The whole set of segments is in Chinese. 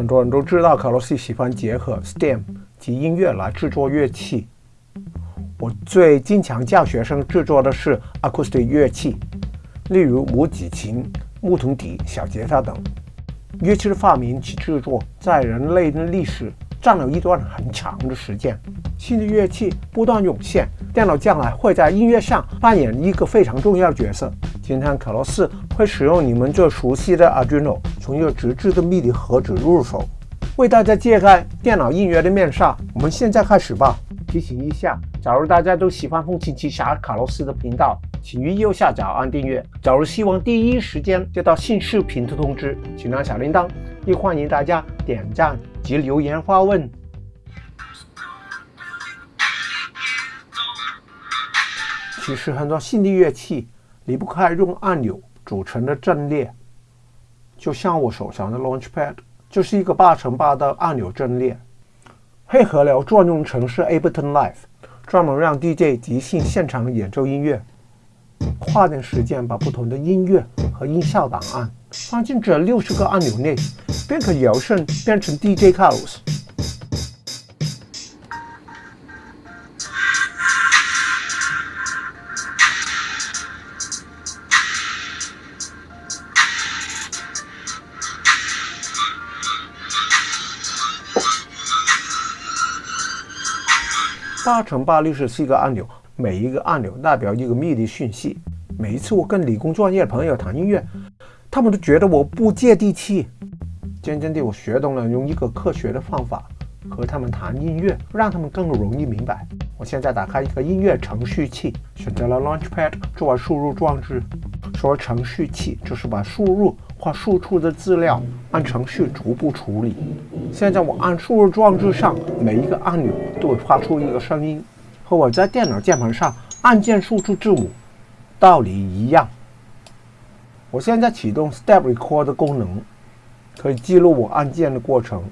很多人都知道，卡洛斯喜欢结合 STEM 及音乐来制作乐器。我最经常教学生制作的是 acoustic 乐器，例如拇指琴、木桶笛、小吉他等。乐器的发明及制作在人类的历史占了一段很长的时间。新的乐器不断涌现，电脑将来会在音乐上扮演一个非常重要的角色。今天卡洛斯会使用你们最熟悉的 Arduino，从一个直置的 MIDI 盒子入手，为大家揭开电脑音乐的面纱。我们现在开始吧。提醒一下，假如大家都喜欢风琴奇侠卡洛斯的频道，请于右下角按订阅。假如希望第一时间接到新视频的通知，请按小铃铛。也欢迎大家点赞及留言发问。其实很多新的乐器离不开用按钮组成的阵列，就像我手上的 Launchpad 就是一个八乘八的按钮阵列。配合了专用程式 Ableton Live，专门让 DJ 即兴现场演奏音乐。跨点时间把不同的音乐和音效档案放进这六十个按钮内，便可摇身变成 DJ Carlos。八乘八六十四个按钮，每一个按钮代表一个 MIDI 讯息。每一次我跟理工专业的朋友谈音乐，他们都觉得我不接地气。渐渐地，我学懂了用一个科学的方法和他们谈音乐，让他们更容易明白。我现在打开一个音乐程序器，选择了 Launchpad 作为输入装置。说程序器就是把输入或输出的资料按程序逐步处理。现在我按输入装置上每一个按钮都会发出一个声音，和我在电脑键盘上按键输出字母道理一样。我现在启动 Step Record 的功能，可以记录我按键的过程。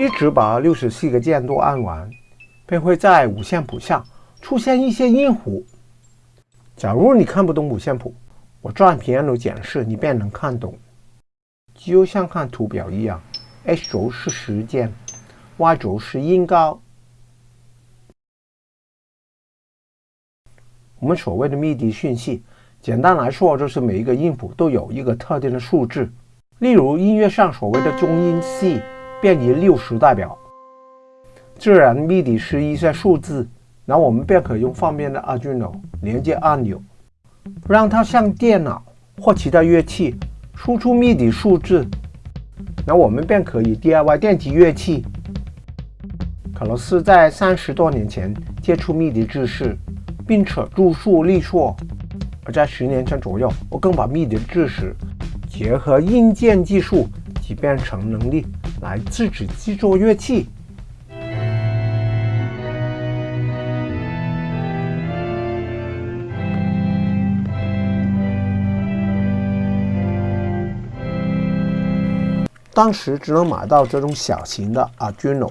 一直把六十四个键都按完，便会在五线谱下出现一些音符。假如你看不懂五线谱，我转屏幕解释，你便能看懂。就像看图表一样，X 轴是时间，Y 轴是音高。我们所谓的 MIDI 讯息，简单来说就是每一个音符都有一个特定的数字。例如音乐上所谓的中音 C。便以六十代表。自然 MIDI 是一些数字，那我们便可用方便的 Arduino 连接按钮，让它向电脑或其他乐器输出 MIDI 数字。那我们便可以 DIY 电子乐器。卡洛斯在三十多年前接触 MIDI 知识，并且著述立说。而在十年前左右，我更把 MIDI 知识结合硬件技术及编程能力。来自己制作乐器。当时只能买到这种小型的 Arduino。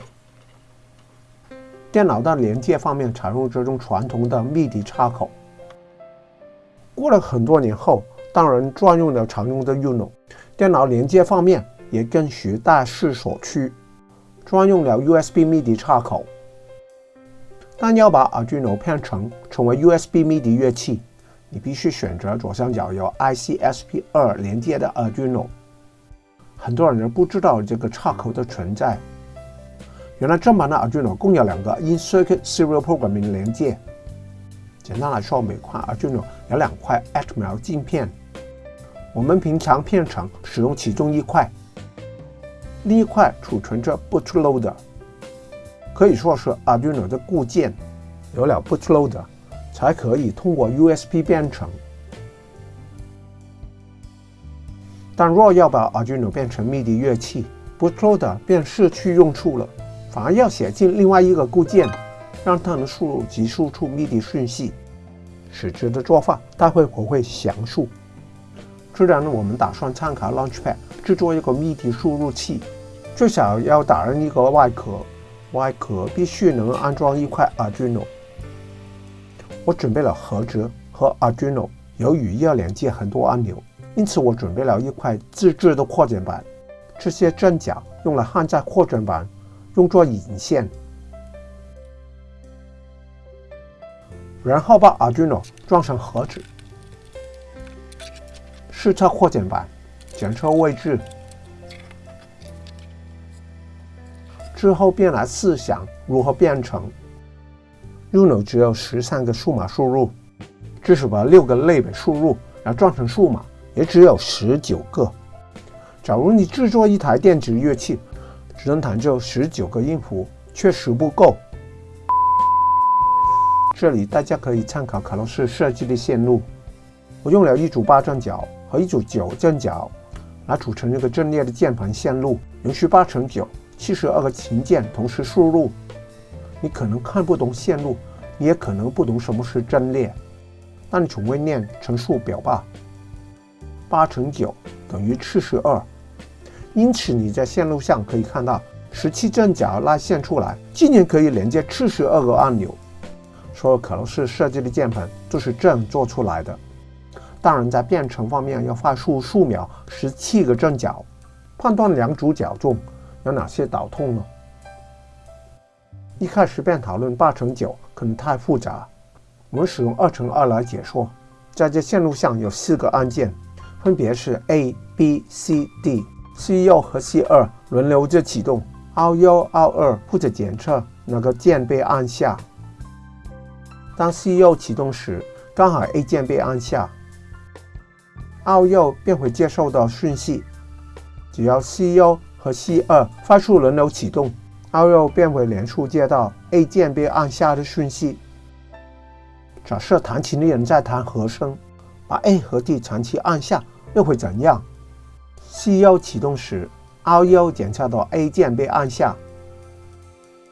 电脑的连接方面采用这种传统的 MIDI 插口。过了很多年后，当然专用的常用的 Uno。电脑连接方面。也跟随大势所趋，专用了 USB MIDI 插口。但要把 Arduino 变成成为 USB MIDI 乐器，你必须选择左上角有 ICSP2 连接的 Arduino。很多人不知道这个插口的存在。原来正版的 Arduino 共有两个 In-Circuit Serial Programming 连接。简单来说，每块 Arduino 有两块 Atmel 镜片。我们平常片程使用其中一块。另一块储存着 bootloader，可以说是 Arduino 的固件。有了 bootloader，才可以通过 USB 编程。但若要把 Arduino 变成 MIDI 乐器，bootloader 便失去用处了，反而要写进另外一个固件，让它能输入及输出 MIDI 讯息。实质的做法，待会我会详述。自然呢，我们打算参考 Launchpad。制作一个 MIDI 输入器，最少要打印一个外壳，外壳必须能安装一块 Arduino。我准备了盒子和 Arduino。由于要连接很多按钮，因此我准备了一块自制的扩展板。这些针脚用来焊在扩展板，用作引线。然后把 Arduino 装上盒子，试测扩展板，检测位置，之后便来试想如何编程。Uno 只有十三个数码输入，只是把六个类别输入然后装成数码，也只有十九个。假如你制作一台电子乐器，只能弹奏十九个音符，确实不够。这里大家可以参考卡洛斯设计的线路。我用了一组八针脚和一组九针脚来组成一个阵列的键盘线路，允许八乘九七十二个琴键同时输入。你可能看不懂线路，你也可能不懂什么是阵列，那你从未念乘数表吧？八乘九等于七十二，因此你在线路上可以看到十七针脚拉线出来，竟然可以连接七十二个按钮。所有可能是设计的键盘就是这样做出来的。当然，在编程方面要快速数秒十七个针脚，判断两组脚中有哪些导痛呢？一开始便讨论八乘九可能太复杂，我们使用二乘二来解说。在这线路上有四个按键，分别是 A、B、C、D，C 一和 C 二轮流着启动，R 一、R 二负责检测哪个键被按下。当 C 右启动时，刚好 A 键被按下，R 右便会接收到讯息。只要 C 右和 C 二快速轮流启动，R 右便会连续接到 A 键被按下的讯息。假设弹琴的人在弹和声，把 A 和 D 长期按下，又会怎样？C 右启动时，R 右检测到 A 键被按下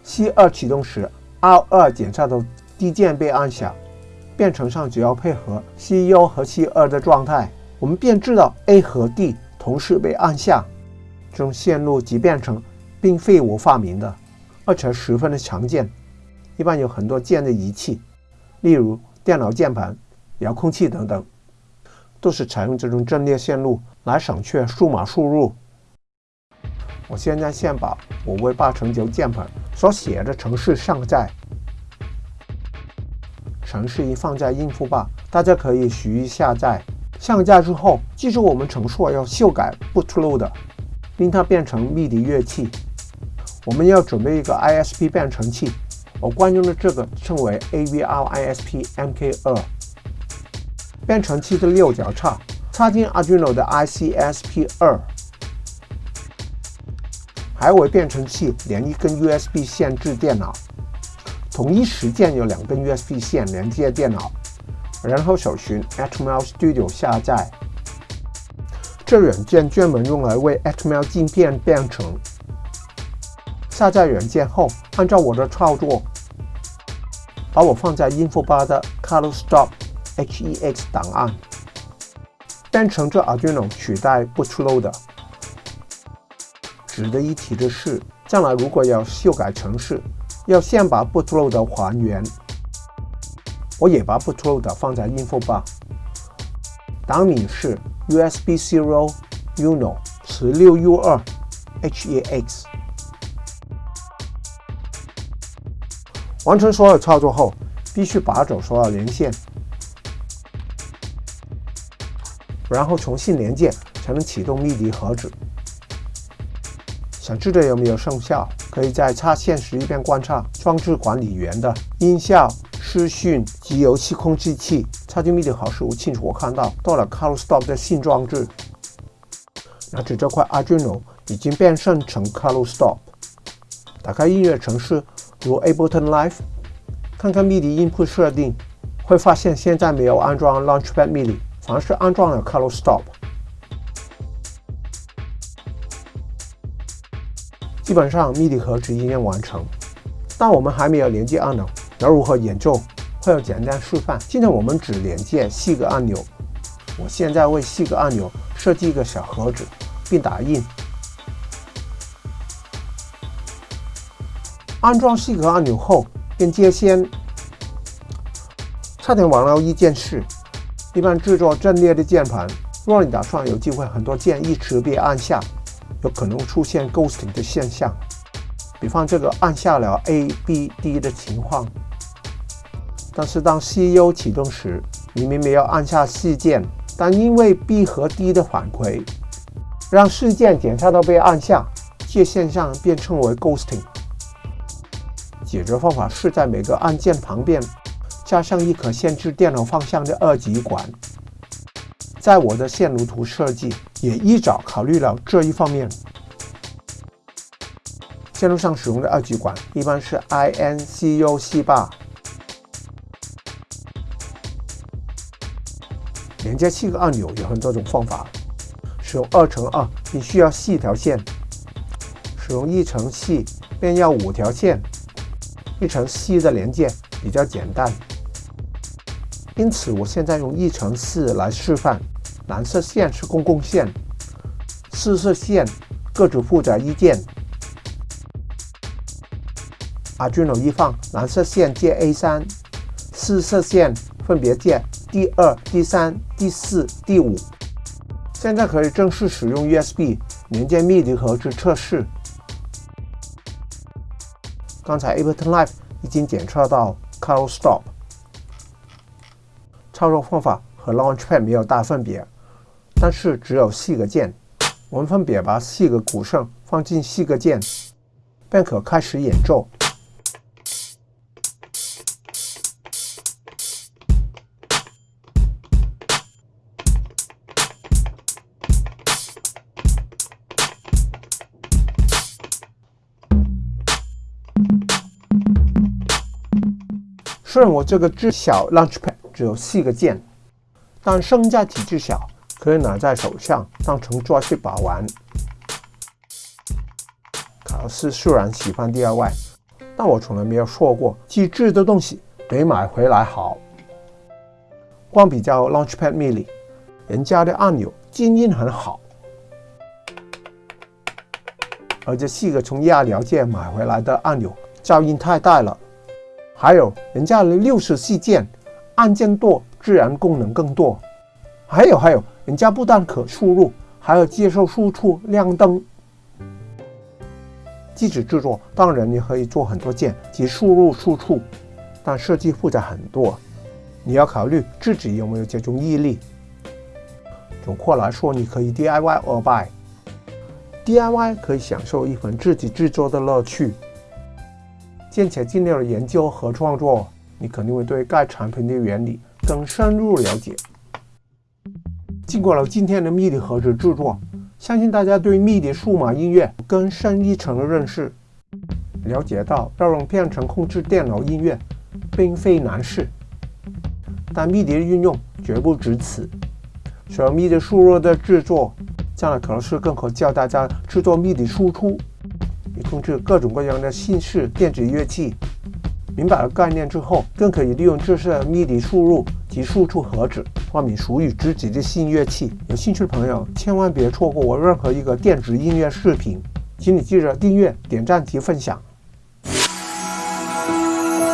；C 二启动时，R 二检测到。D 键被按下，编程上只要配合 C 一和 C 二的状态，我们便知道 A 和 D 同时被按下。这种线路及编程并非我发明的，而且十分的常见。一般有很多键的仪器，例如电脑键盘、遥控器等等，都是采用这种阵列线路来省却数码输入。我现在先把我为八乘九键盘所写的程式上载。程式一放在应付吧，大家可以随意下载。上架之后，记住我们程序要修改 bootload，令它变成 MIDI 乐器。我们要准备一个 ISP 变程器，我惯用的这个称为 AVR ISP MK2。编程器的六角插插进 Arduino 的 ICSP2，还为编程器连一根 USB 线至电脑。同一时间有两根 USB 线连接电脑，然后搜寻 Atmel Studio 下载。这软件专门用来为 Atmel 镜片编程。下载软件后，按照我的操作，把我放在 info 吧的 ColorStop HEX 档案编程这 Arduino 取代 bootloader。值得一提的是，将来如果要修改程式，要先把 bootloader 还原，我也把 bootloader 放在 info 吧。档名是 USB zero uno 十六 U 二 HEX。完成所有操作后，必须拔走所有连线，然后重新连接，才能启动 MIDI 盒子。想知道有没有生效？可以在插线时一边观察装置管理员的音效、视讯及游戏控制器。插进 MIDI 盒时，我清楚看到到了 ColorStop 的新装置。拿着这块 Arduino 已经变身成 ColorStop。打开音乐程式，如 Ableton Live，看看 MIDI input 设定，会发现现在没有安装 Launchpad MIDI，尝试安装了 ColorStop。基本上，MIDI 盒子已经完成，但我们还没有连接按钮，要如何演奏？会有简单示范。今天我们只连接四个按钮。我现在为四个按钮设计一个小盒子，并打印。安装四个按钮后，便接线。差点忘了一件事：一般制作阵列的键盘，若你打算有机会很多键一直被按下，有可能出现 ghosting 的现象。比方这个按下了 A、B、D 的情况，但是当 CPU 启动时，明明没有按下 C 键，但因为 B 和 D 的反馈，让事件检查到被按下，这现象便称为 ghosting。解决方法是在每个按键旁边加上一颗限制电脑方向的二极管。在我的线路图设计也一早考虑了这一方面。线路上使用的二极管一般是 INCU-C8。连接七个按钮有很多种方法。使用二乘二，你需要四条线；使用一乘四，便要五条线。一乘四的连接比较简单，因此我现在用一乘四来示范。蓝色线是公共线，四色线各自负责一键。Arduino 一放，蓝色线接 A3，四色线分别接第二、第三、第四、第五。现在可以正式使用 USB 连接 MIDI 盒子测试。刚才 Ableton Live 已经检测到 Call Stop，操作方法和 Launchpad 没有大分别，但是只有四个键。我们分别把四个鼓声放进四个键，便可开始演奏。虽然我这个只小 Launchpad 只有四个键，但声价体积小，可以拿在手上当成抓去把玩。卡洛斯虽然喜欢 DIY，但我从来没有说过机制的东西没买回来好。光比较 Launchpad Mini，人家的按钮静音很好，而这四个从亚辽界买回来的按钮噪音太大了。还有人家的六十四键，按键多，自然功能更多。还有还有，人家不但可输入，还要接受输出亮灯。机子制作当然你可以做很多键及输入输出，但设计复杂很多，你要考虑自己有没有这种毅力。总括来说，你可以 DIY or buy。DIY 可以享受一份自己制作的乐趣。并且尽量的研究和创作，你肯定会对该产品的原理更深入了解。经过了今天的 MIDI 盒子制作，相信大家对 MIDI 数码音乐更深一层的认识，了解到要用编程控制电脑音乐并非难事。但 MIDI 的运用绝不止此，除了 MIDI 输入的制作，将来可能是更可教大家制作 MIDI 输出。以控制各种各样的新式电子乐器。明白了概念之后，更可以利用这些 MIDI 输入及输出盒子，发明属于自己的新乐器。有兴趣的朋友，千万别错过我任何一个电子音乐视频，请你记得订阅、点赞及分享。